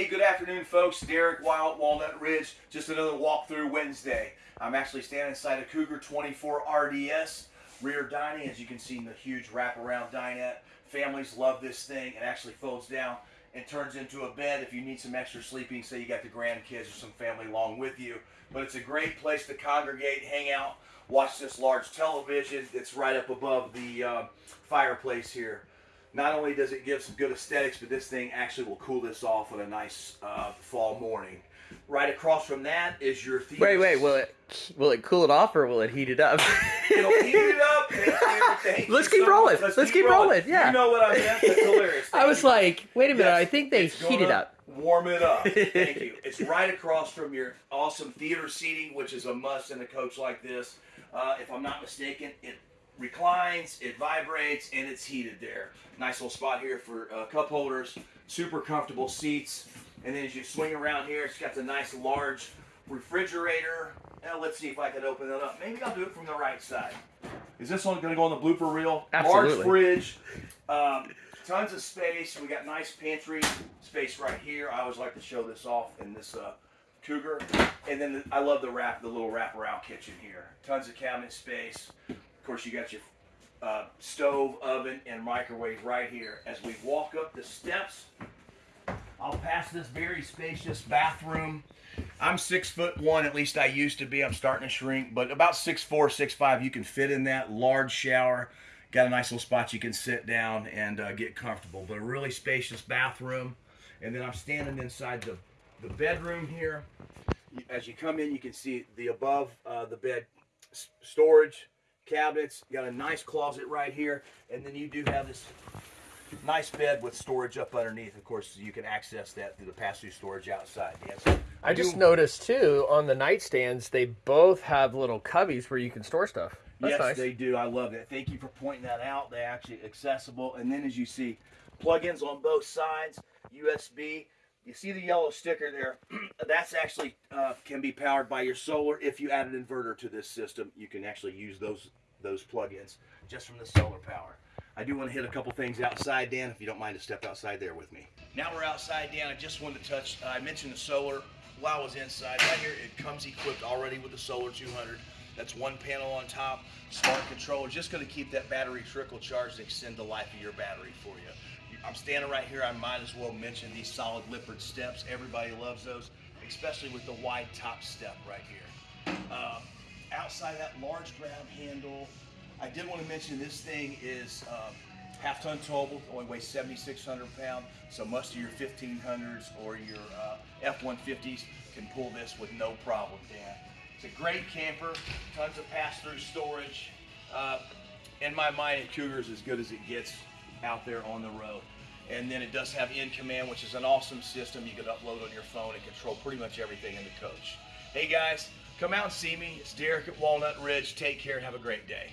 Hey, good afternoon, folks. Derek Wild, Walnut Ridge. Just another walkthrough Wednesday. I'm actually standing inside a Cougar 24 RDS rear dining. As you can see, in the huge wraparound dinette. Families love this thing. It actually folds down and turns into a bed if you need some extra sleeping. Say you got the grandkids or some family along with you. But it's a great place to congregate, hang out, watch this large television that's right up above the uh, fireplace here. Not only does it give some good aesthetics, but this thing actually will cool this off on a nice uh, fall morning. Right across from that is your theater. Wait, wait. Will it will it cool it off or will it heat it up? It'll heat it up. Thank Let's keep so rolling. much. Let's keep rolling, yeah. You know what I meant? That's hilarious. I was you. like, wait a minute. Yes, I think they heat it up. Warm it up. Thank you. It's right across from your awesome theater seating, which is a must in a coach like this. Uh, if I'm not mistaken, it reclines, it vibrates, and it's heated there. Nice little spot here for uh, cup holders. Super comfortable seats. And then as you swing around here, it's got the nice large refrigerator. Now let's see if I can open it up. Maybe I'll do it from the right side. Is this one going to go on the blooper reel? Absolutely. Large fridge. Um, tons of space. We got nice pantry space right here. I always like to show this off in this uh, Cougar. And then the, I love the wrap, the little wraparound kitchen here. Tons of cabinet space. Course, you got your uh, stove, oven, and microwave right here. As we walk up the steps, I'll pass this very spacious bathroom. I'm six foot one, at least I used to be. I'm starting to shrink, but about six four, six five. You can fit in that large shower. Got a nice little spot you can sit down and uh, get comfortable. But a really spacious bathroom. And then I'm standing inside the, the bedroom here. As you come in, you can see the above uh, the bed storage cabinets. You got a nice closet right here, and then you do have this nice bed with storage up underneath. Of course, you can access that through the pass-through storage outside. Yes. I just noticed too on the nightstands they both have little cubbies where you can store stuff. That's yes, nice. they do. I love that. Thank you for pointing that out. They're actually accessible. And then as you see, plugins on both sides, USB. You see the yellow sticker there? That's actually uh, can be powered by your solar. If you add an inverter to this system, you can actually use those those plugins just from the solar power. I do want to hit a couple things outside, Dan, if you don't mind to step outside there with me. Now we're outside, Dan. I just wanted to touch, uh, I mentioned the solar while I was inside. Right here, it comes equipped already with the Solar 200. That's one panel on top, smart controller, just going to keep that battery trickle charged and extend the life of your battery for you. I'm standing right here. I might as well mention these solid Lippert steps. Everybody loves those, especially with the wide top step right here. Um, outside that large grab handle, I did want to mention this thing is um, half ton towable, only weighs 7,600 pounds. So most of your 1500s or your uh, F-150s can pull this with no problem, Dan. It's a great camper, tons of pass-through storage. Uh, in my mind, a Cougar is as good as it gets out there on the road. And then it does have In Command, which is an awesome system you can upload on your phone and control pretty much everything in the coach. Hey guys, come out and see me. It's Derek at Walnut Ridge. Take care and have a great day.